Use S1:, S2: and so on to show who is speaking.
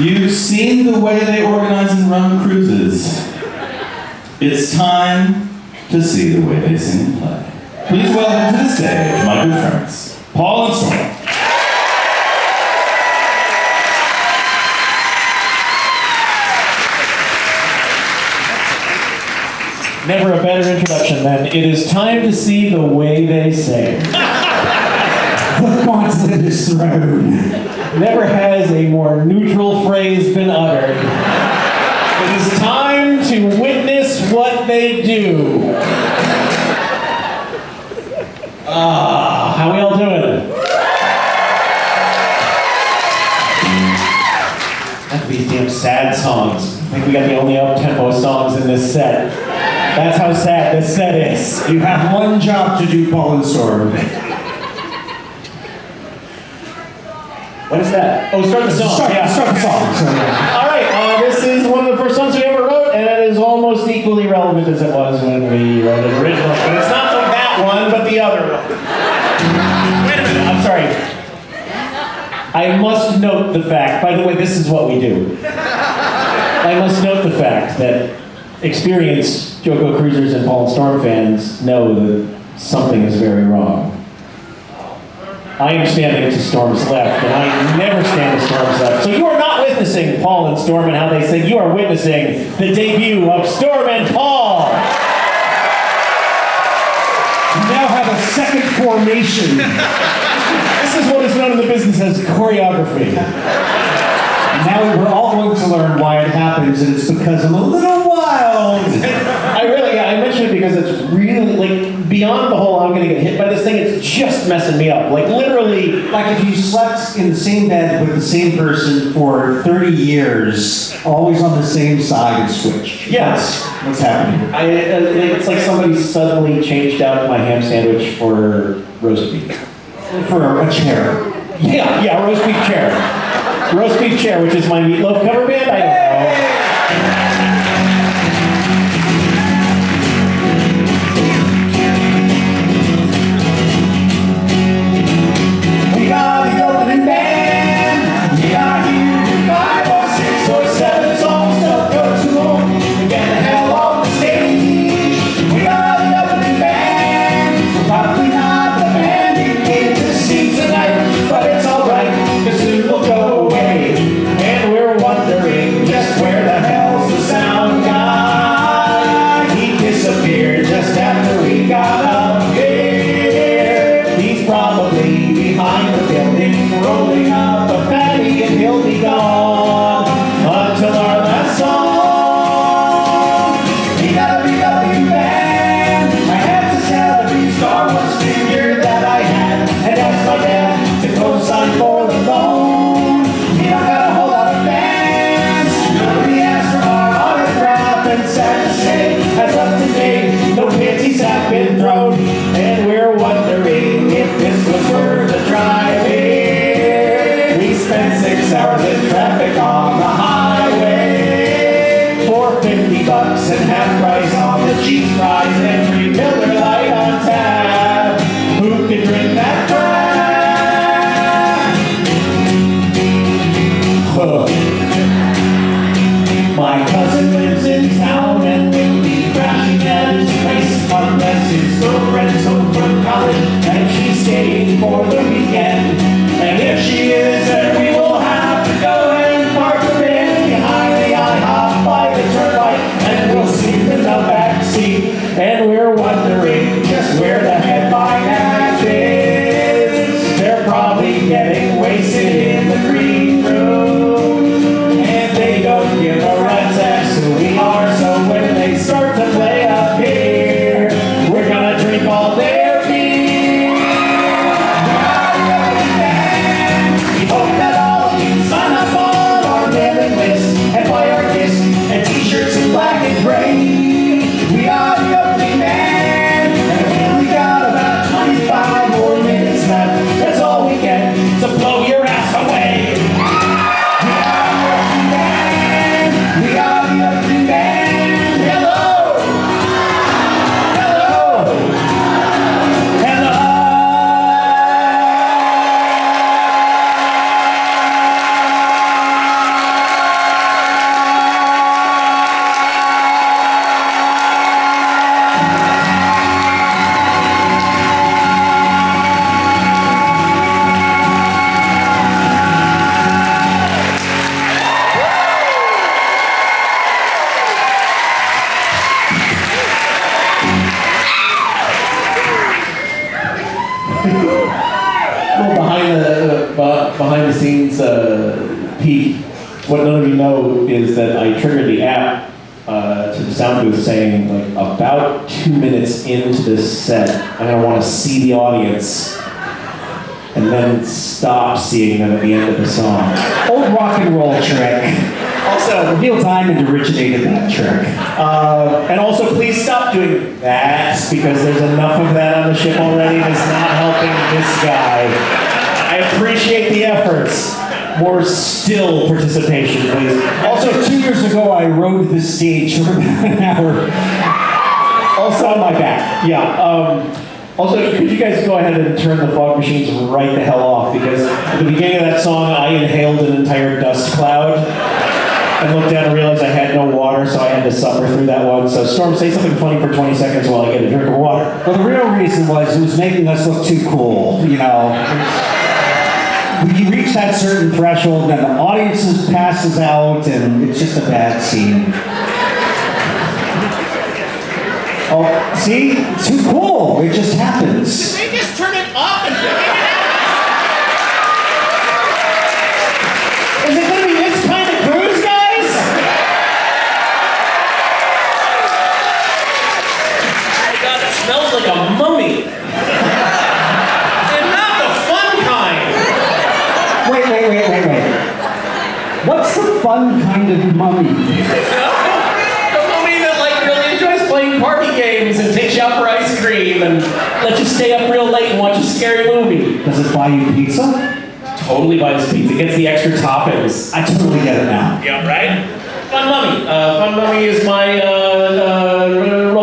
S1: You've seen the way they organize and run cruises. It's time to see the way they sing and play. Please welcome to the stage my good friends, Paul and Storm.
S2: Never a better introduction than it is time to see the way they sing.
S3: The gauntlet is thrown.
S2: Never has a more neutral phrase been uttered. It is time to witness what they do. Ah, how we all doing? Not these damn sad songs. I think we got the only up-tempo songs in this set. That's how sad this set is.
S3: You have one job to do, Paul and Storm.
S2: What is that? Oh, start the song.
S3: Start,
S2: yeah.
S3: start the song.
S2: All right, uh, this is one of the first songs we ever wrote, and it is almost equally relevant as it was when we wrote it originally. But it's not like that one, but the other one. Wait a minute, I'm sorry. I must note the fact, by the way, this is what we do. I must note the fact that experienced JoCo Cruisers and Paul Storm fans know that something is very wrong. I am standing to Storm's left, and I never stand to Storm's left. So you are not witnessing Paul and Storm and how they sing. You are witnessing the debut of Storm and Paul.
S3: You now have a second formation.
S2: This is what is known in the business as choreography.
S3: now we're all going to learn why it happens, and it's because I'm a little wild.
S2: I really, yeah, I mention it because it's really like beyond the whole I'm gonna get hit by this thing. It's just messing me up. Like literally,
S3: Like if you slept in the same bed with the same person for 30 years, always on the same side and switched.
S2: Yes.
S3: What's happening.
S2: I, uh, it's like somebody suddenly changed out my ham sandwich for roast beef.
S3: For a chair.
S2: Yeah, yeah, roast beef chair. Roast beef chair, which is my meatloaf cover band. I don't know.
S3: Behind the
S2: scenes uh, peek. What none of you know is that I triggered the app uh, to the sound booth saying, like, about two minutes into this set, I'm gonna want to see the audience, and then stop seeing them at the end of the song.
S3: Old rock and roll trick.
S2: Also,
S3: Neil Diamond originated that trick.
S2: Uh, and also, please stop doing that because there's enough of that on the ship already. It's not helping this guy. I appreciate the efforts. More still participation, please.
S3: Also, two years ago, I rode the stage for about an hour.
S2: Also on my back. Yeah. Um, also, could you guys go ahead and turn the fog machines right the hell off? Because at the beginning of that song, I inhaled an entire dust cloud. and looked down and realized I had no water, so I had to suffer through that one. So, Storm, say something funny for 20 seconds while I get a drink of water.
S3: Well, the real reason was it was making us look too cool, you know. You reach that certain threshold, then the audience passes out, and it's just a bad scene. Oh, see? Too cool. It just happens.
S2: They just turn it up and Is it gonna be this kind of cruise, guys? Oh my god, it smells like a mummy. and not the fun kind.
S3: Wait, wait, wait, wait, wait. What's the fun kind of mummy?
S2: The mummy that like really enjoys playing party games and takes you out for ice cream and lets you stay up real late and watch a scary movie.
S3: Does it buy you pizza?
S2: Totally buys pizza, gets the extra toppings.
S3: I totally get it now.
S2: Yeah, right? Fun Mummy. Uh, Fun Mummy is my uh, uh,